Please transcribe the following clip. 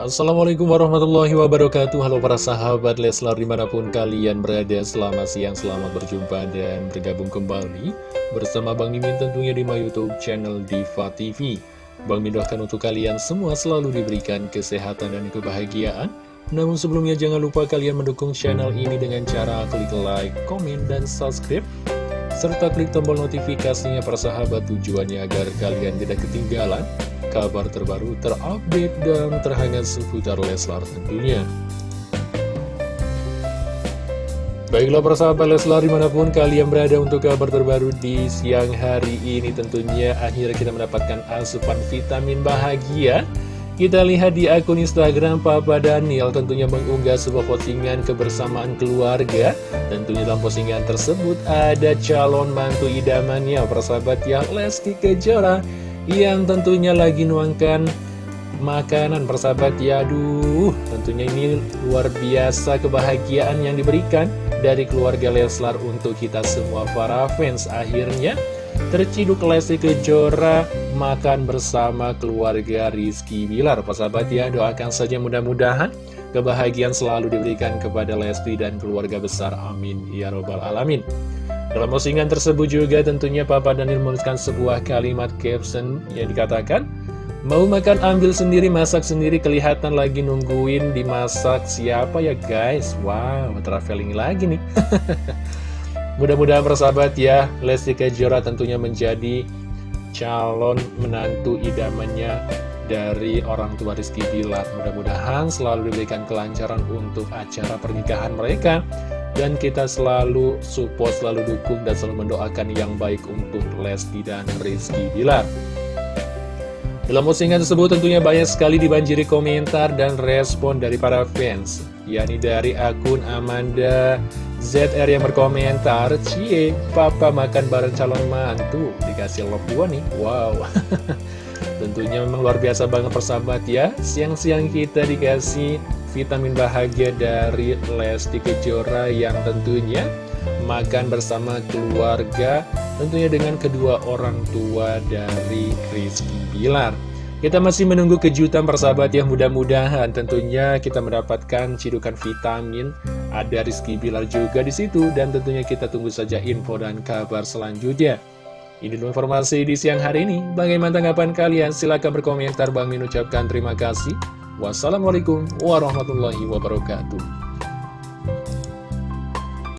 Assalamualaikum warahmatullahi wabarakatuh. Halo para sahabat Leslar di mana pun kalian berada Selamat siang, selamat berjumpa dan bergabung kembali Bersama Bang Mimin tentunya di my youtube channel Diva TV Bang Mimin doakan untuk kalian semua selalu diberikan kesehatan dan kebahagiaan. Namun sebelumnya jangan lupa kalian mendukung channel ini dengan cara klik like, komen, dan subscribe serta klik tombol notifikasinya persahabat tujuannya agar kalian tidak ketinggalan kabar terbaru terupdate dan terhangat seputar Leslar tentunya. Baiklah persahabat Leslar di mana pun kalian berada untuk kabar terbaru di siang hari ini tentunya akhirnya kita mendapatkan asupan vitamin bahagia kita lihat di akun Instagram Papa Daniel tentunya mengunggah sebuah postingan kebersamaan keluarga. Tentunya dalam postingan tersebut ada calon mantu idamannya persahabat yang Lesti Kejora yang tentunya lagi nuangkan makanan persahabat ya aduh tentunya ini luar biasa kebahagiaan yang diberikan dari keluarga Leslar untuk kita semua para fans akhirnya terciduk Lesti Kejora makan bersama keluarga Rizky Bilar. Persahabat ya doakan saja mudah-mudahan kebahagiaan selalu diberikan kepada Lesti dan keluarga besar. Amin. Ya robbal alamin. Dalam postingan tersebut juga tentunya Papa Daniel menuliskan sebuah kalimat caption yang dikatakan Mau makan ambil sendiri, masak sendiri, kelihatan lagi nungguin dimasak siapa ya guys? Wow, traveling lagi nih Mudah-mudahan persahabat ya, Lesti Kejora tentunya menjadi calon menantu idamannya dari orang tua Rizky Bilar. Mudah-mudahan selalu diberikan kelancaran untuk acara pernikahan mereka. Dan kita selalu support, selalu dukung, dan selalu mendoakan yang baik untuk Lesti dan Rizky Bilar. Dalam postingan tersebut tentunya banyak sekali dibanjiri komentar dan respon dari para fans yakni dari akun Amanda ZR yang berkomentar Cie, papa makan bareng calon mantu. Dikasih love dua nih, wow. Tentunya memang luar biasa banget persahabat ya. Siang-siang kita dikasih vitamin bahagia dari Lesti Kejora yang tentunya makan bersama keluarga tentunya dengan kedua orang tua dari Rizky Bilar. Kita masih menunggu kejutan persahabat yang mudah-mudahan tentunya kita mendapatkan cidukan vitamin ada Rizky Bilar juga di situ dan tentunya kita tunggu saja info dan kabar selanjutnya ini dulu informasi di siang hari ini. Bagaimana tanggapan kalian? Silahkan berkomentar. Bang Min ucapkan terima kasih. Wassalamualaikum warahmatullahi wabarakatuh.